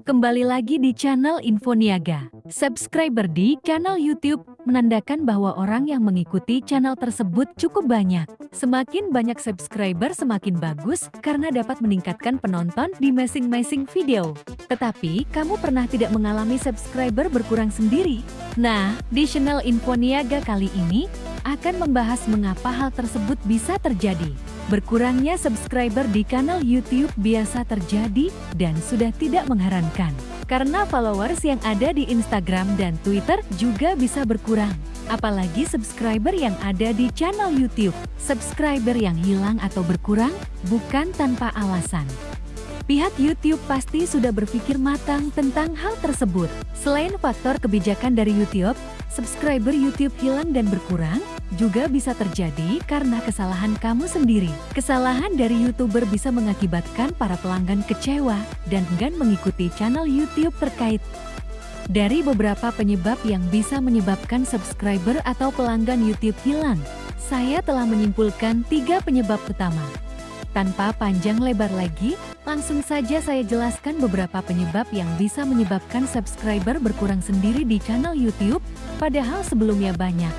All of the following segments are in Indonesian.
Kembali lagi di channel Infoniaga. Subscriber di channel YouTube menandakan bahwa orang yang mengikuti channel tersebut cukup banyak. Semakin banyak subscriber semakin bagus karena dapat meningkatkan penonton di masing-masing video. Tetapi, kamu pernah tidak mengalami subscriber berkurang sendiri? Nah, di channel Infoniaga kali ini akan membahas mengapa hal tersebut bisa terjadi. Berkurangnya subscriber di kanal YouTube biasa terjadi dan sudah tidak mengherankan. Karena followers yang ada di Instagram dan Twitter juga bisa berkurang. Apalagi subscriber yang ada di channel YouTube. Subscriber yang hilang atau berkurang bukan tanpa alasan. Pihak YouTube pasti sudah berpikir matang tentang hal tersebut. Selain faktor kebijakan dari YouTube, subscriber YouTube hilang dan berkurang, juga bisa terjadi karena kesalahan kamu sendiri. Kesalahan dari YouTuber bisa mengakibatkan para pelanggan kecewa dan enggan mengikuti channel YouTube terkait. Dari beberapa penyebab yang bisa menyebabkan subscriber atau pelanggan YouTube hilang, saya telah menyimpulkan tiga penyebab utama. Tanpa panjang lebar lagi, langsung saja saya jelaskan beberapa penyebab yang bisa menyebabkan subscriber berkurang sendiri di channel YouTube, padahal sebelumnya banyak.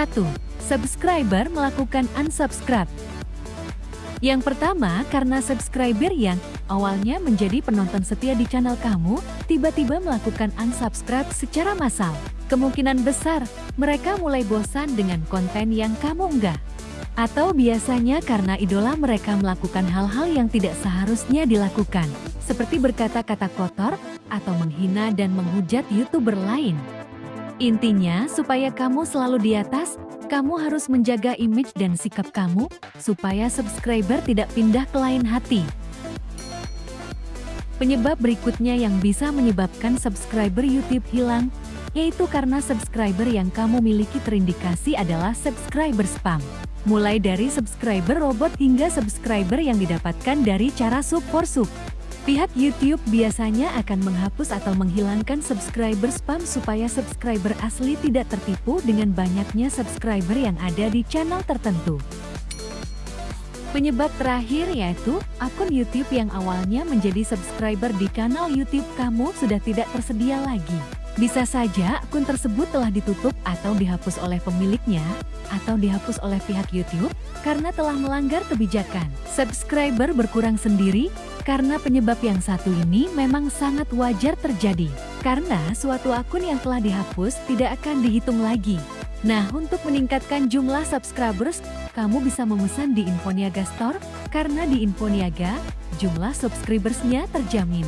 1. Subscriber melakukan unsubscribe. Yang pertama, karena subscriber yang awalnya menjadi penonton setia di channel kamu, tiba-tiba melakukan unsubscribe secara massal. Kemungkinan besar, mereka mulai bosan dengan konten yang kamu enggak. Atau biasanya karena idola mereka melakukan hal-hal yang tidak seharusnya dilakukan, seperti berkata-kata kotor atau menghina dan menghujat YouTuber lain. Intinya, supaya kamu selalu di atas, kamu harus menjaga image dan sikap kamu, supaya subscriber tidak pindah ke lain hati. Penyebab berikutnya yang bisa menyebabkan subscriber YouTube hilang, yaitu karena subscriber yang kamu miliki terindikasi adalah subscriber spam. Mulai dari subscriber robot hingga subscriber yang didapatkan dari cara sub for sub. Pihak YouTube biasanya akan menghapus atau menghilangkan subscriber spam supaya subscriber asli tidak tertipu dengan banyaknya subscriber yang ada di channel tertentu. Penyebab terakhir yaitu akun YouTube yang awalnya menjadi subscriber di kanal YouTube kamu sudah tidak tersedia lagi. Bisa saja akun tersebut telah ditutup atau dihapus oleh pemiliknya, atau dihapus oleh pihak YouTube karena telah melanggar kebijakan. Subscriber berkurang sendiri karena penyebab yang satu ini memang sangat wajar terjadi. Karena suatu akun yang telah dihapus tidak akan dihitung lagi. Nah, untuk meningkatkan jumlah subscribers, kamu bisa memesan di Infoniaga Store, karena di Infoniaga, jumlah subscribersnya terjamin.